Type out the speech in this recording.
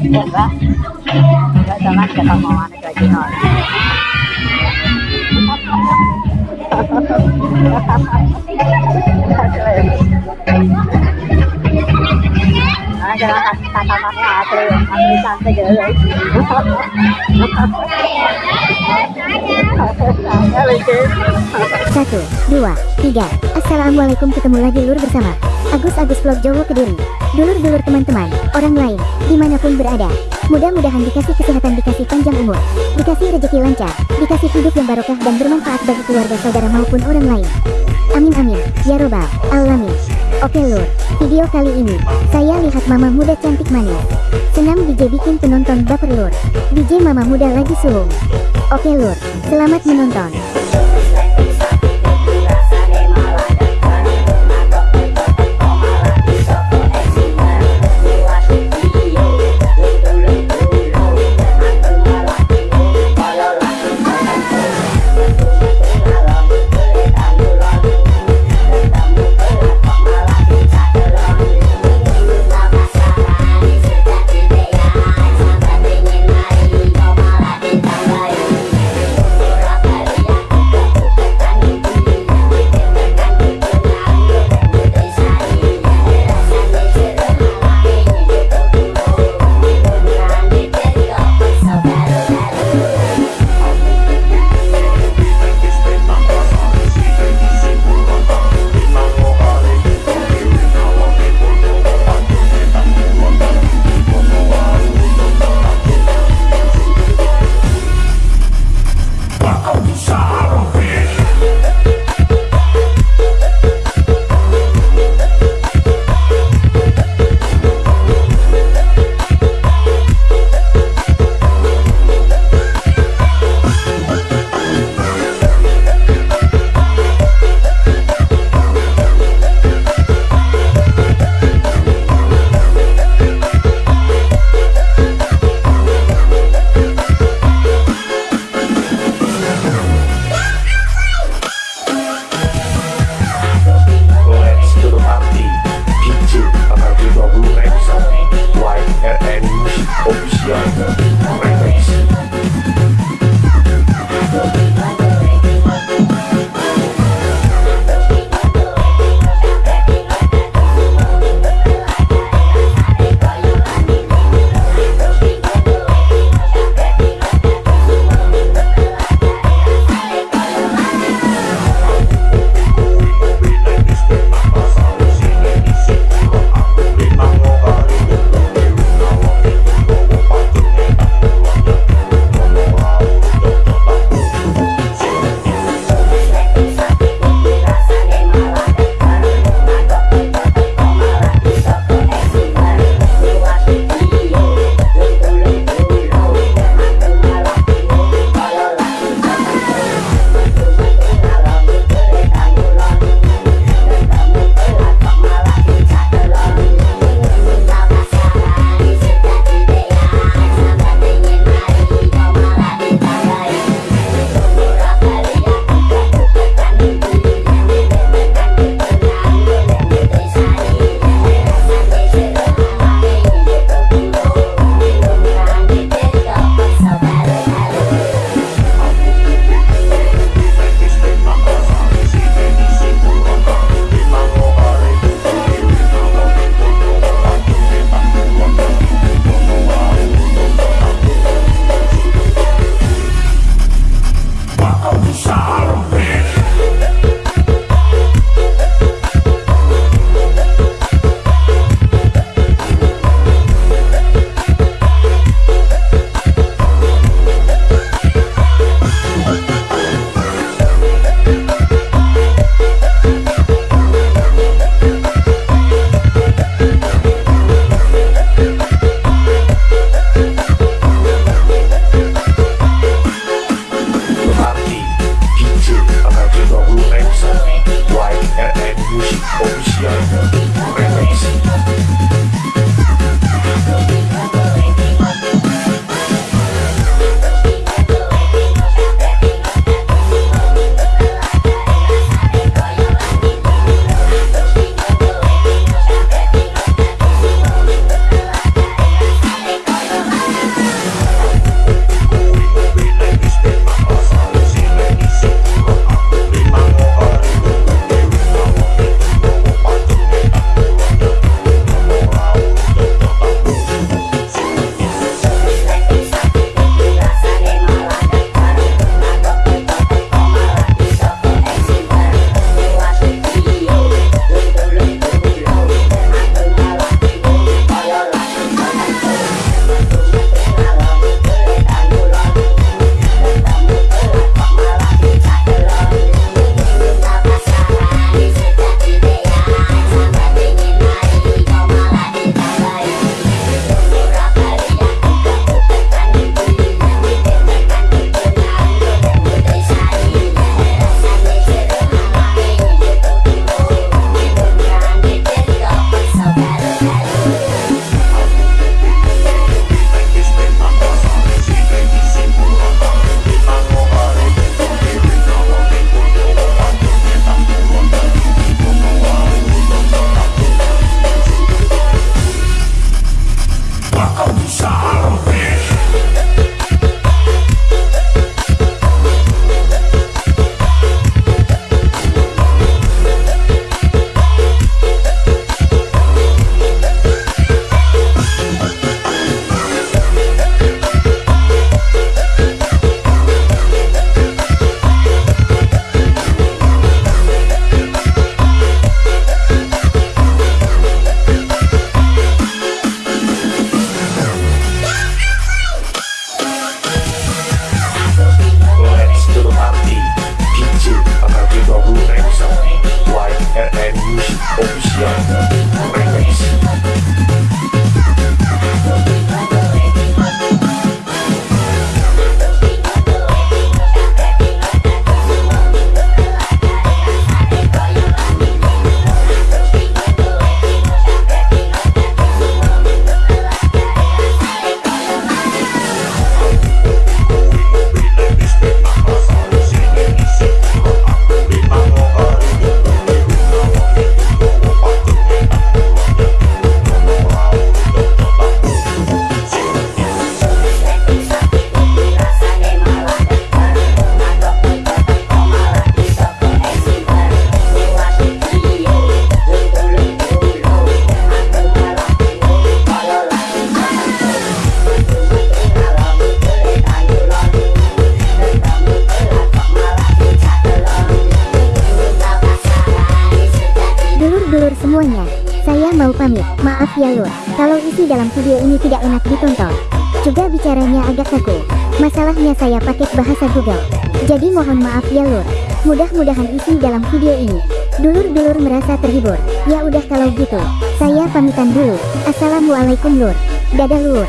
Coba Coba jangan kita mau ada lagi nol Hahaha Satu, dua, tiga. Assalamualaikum ketemu lagi lur bersama Agus Agus Vlog Jowo Kediri. Dulur-dulur teman-teman, orang lain, di mana pun berada. Mudah-mudahan dikasih kesehatan, dikasih panjang umur, dikasih rezeki lancar, dikasih hidup yang barokah dan bermanfaat bagi keluarga saudara maupun orang lain. Amin amin, ya robbal alamin. Oke lur, video kali ini, saya lihat mama muda cantik manis. Senang DJ bikin penonton baper lur. DJ mama muda lagi sulung. Oke lur, selamat menonton. shot. semuanya, saya mau pamit. Maaf ya lur, kalau isi dalam video ini tidak enak ditonton. Juga bicaranya agak kaku. Masalahnya saya pakai bahasa Google. Jadi mohon maaf ya lur. Mudah-mudahan isi dalam video ini. Dulur-dulur merasa terhibur. Ya udah kalau gitu, saya pamitan dulu. Assalamualaikum lur. Dadah lur.